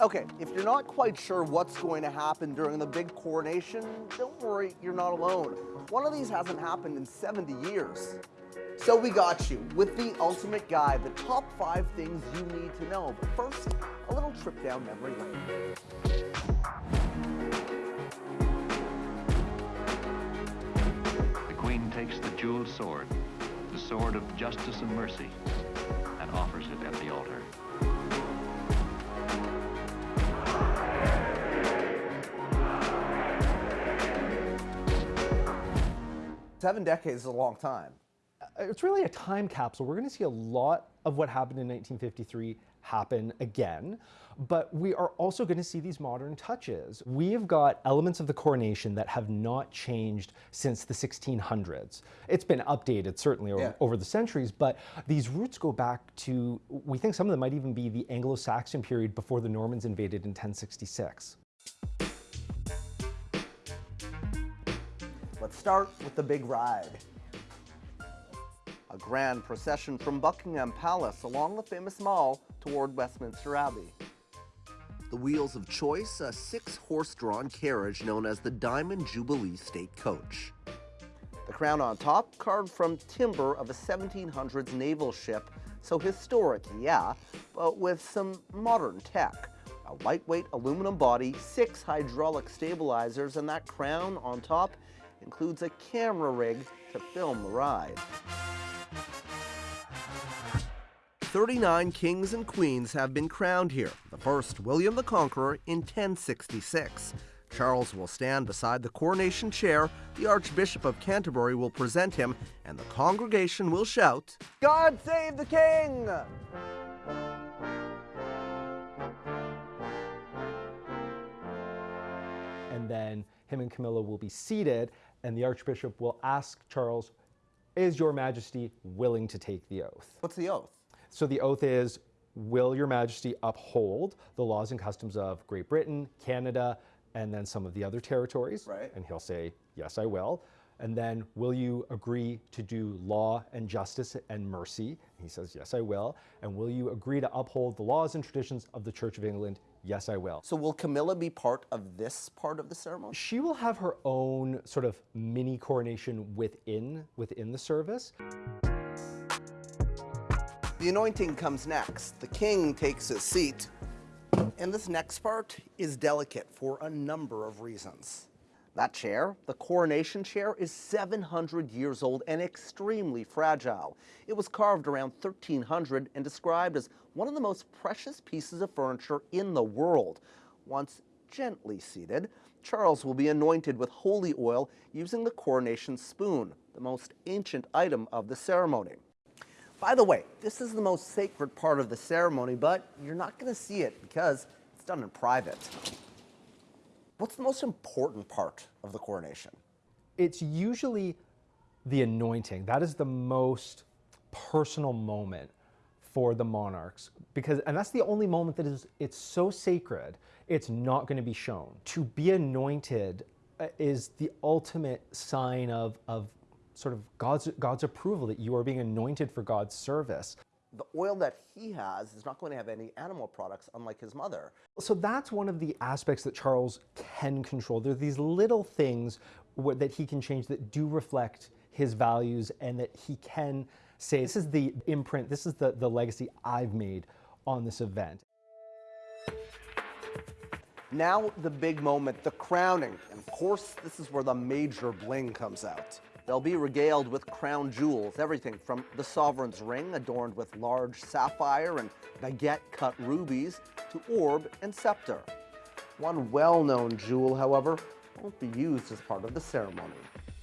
Okay, if you're not quite sure what's going to happen during the big coronation, don't worry, you're not alone. One of these hasn't happened in 70 years. So we got you with the ultimate guide, the top five things you need to know. But first, a little trip down memory lane. The Queen takes the jeweled sword, the sword of justice and mercy, and offers it at the altar. Seven decades is a long time. Uh, it's really a time capsule. We're going to see a lot of what happened in 1953 happen again, but we are also going to see these modern touches. We have got elements of the coronation that have not changed since the 1600s. It's been updated certainly over, Yeah. over the centuries, but these roots go back to, we think some of them might even be the Anglo-Saxon period before the Normans invaded in 1066. Let's start with the big ride. A grand procession from Buckingham Palace along the famous mall toward Westminster Abbey. The Wheels of Choice, a six horse drawn carriage known as the Diamond Jubilee State Coach. The crown on top, carved from timber of a 1700s naval ship, so historic, yeah, but with some modern tech. A lightweight aluminum body, six hydraulic stabilizers, and that crown on top includes a camera rig to film the ride. 39 kings and queens have been crowned here. The first, William the Conqueror, in 1066. Charles will stand beside the coronation chair, the Archbishop of Canterbury will present him, and the congregation will shout, God save the King! and then him and Camilla will be seated, and the Archbishop will ask Charles, is your majesty willing to take the oath? What's the oath? So the oath is, will your majesty uphold the laws and customs of Great Britain, Canada, and then some of the other territories? Right. And he'll say, yes, I will. And then, will you agree to do law and justice and mercy? He says, yes, I will. And will you agree to uphold the laws and traditions of the Church of England? Yes, I will. So will Camilla be part of this part of the ceremony? She will have her own sort of mini coronation within within the service. The anointing comes next. The king takes his seat. And this next part is delicate for a number of reasons. That chair, the coronation chair, is 700 years old and extremely fragile. It was carved around 1300 and described as one of the most precious pieces of furniture in the world. Once gently seated, Charles will be anointed with holy oil using the coronation spoon, the most ancient item of the ceremony. By the way, this is the most sacred part of the ceremony, but you're not going to see it because it's done in private. What's the most important part of the coronation? It's usually the anointing. That is the most personal moment for the monarchs because and that's the only moment that is it's so sacred it's not going to be shown to be anointed uh, is the ultimate sign of of sort of god's god's approval that you are being anointed for god's service The oil that he has is not going to have any animal products, unlike his mother. so that's one of the aspects that charles can control there are these little things that he can change that do reflect his values and that he can say this is the imprint this is the, the legacy i've made on this event Now, the big moment, the crowning. And of course, this is where the major bling comes out. They'll be regaled with crown jewels, everything from the sovereign's ring adorned with large sapphire and baguette-cut rubies to orb and scepter. One well-known jewel, however, won't be used as part of the ceremony.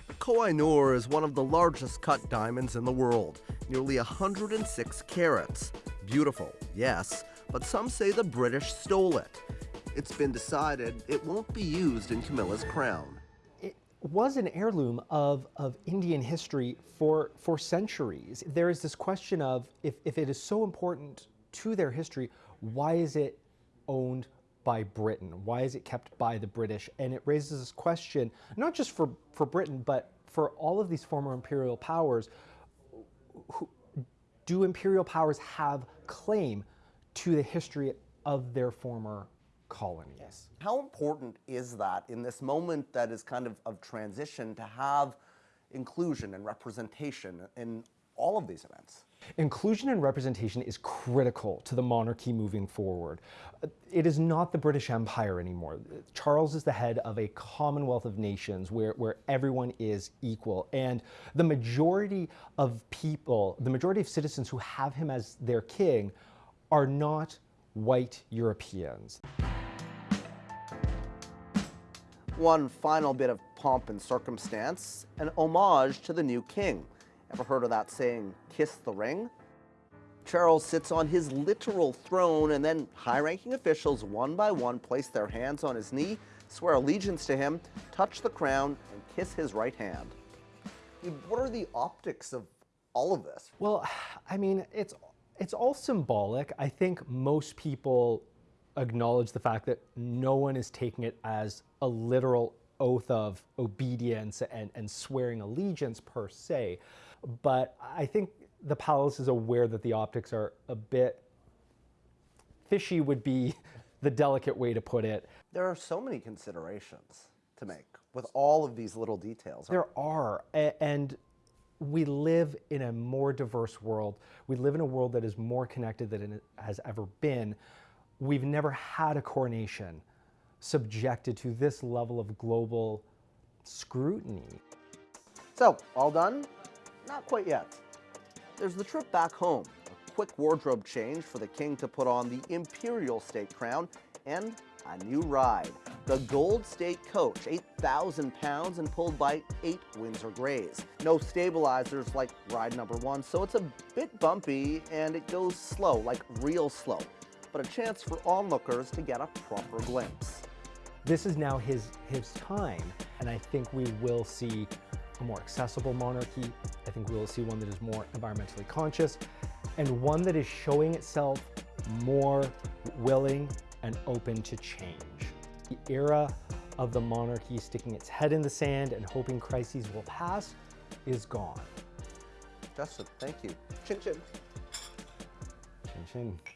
The Koh-i-Noor is one of the largest cut diamonds in the world, nearly 106 carats. Beautiful, yes, but some say the British stole it. It's been decided it won't be used in Camilla's crown. Was an heirloom of, of Indian history for, for centuries. There is this question of if, if it is so important to their history, why is it owned by Britain? Why is it kept by the British? And it raises this question, not just for, for Britain, but for all of these former imperial powers. Who, do imperial powers have claim to the history of their former colonies. How important is that in this moment that is kind of of transition to have inclusion and representation in all of these events? Inclusion and representation is critical to the monarchy moving forward. It is not the British Empire anymore. Charles is the head of a commonwealth of nations where, where everyone is equal. And the majority of people, the majority of citizens who have him as their king are not white Europeans. One final bit of pomp and circumstance, an homage to the new king. Ever heard of that saying, kiss the ring? Charles sits on his literal throne, and then high ranking officials, one by one, place their hands on his knee, swear allegiance to him, touch the crown, and kiss his right hand. What are the optics of all of this? Well, I mean, it's it's all symbolic. I think most people acknowledge the fact that no one is taking it as a literal oath of obedience and, and swearing allegiance per se. But I think the palace is aware that the optics are a bit fishy would be the delicate way to put it. There are so many considerations to make with all of these little details. There are, and we live in a more diverse world. We live in a world that is more connected than it has ever been. We've never had a coronation subjected to this level of global scrutiny. So, all done? Not quite yet. There's the trip back home, a quick wardrobe change for the king to put on the imperial state crown, and a new ride. The Gold State Coach, 8,000 pounds and pulled by eight Windsor Greys. No stabilizers like ride number one, so it's a bit bumpy and it goes slow, like real slow. But a chance for onlookers to get a proper glimpse. This is now his, his time, and I think we will see a more accessible monarchy. I think we will see one that is more environmentally conscious, and one that is showing itself more willing and open to change. The era of the monarchy sticking its head in the sand and hoping crises will pass is gone. Justin, thank you. Chin chin. Chin chin.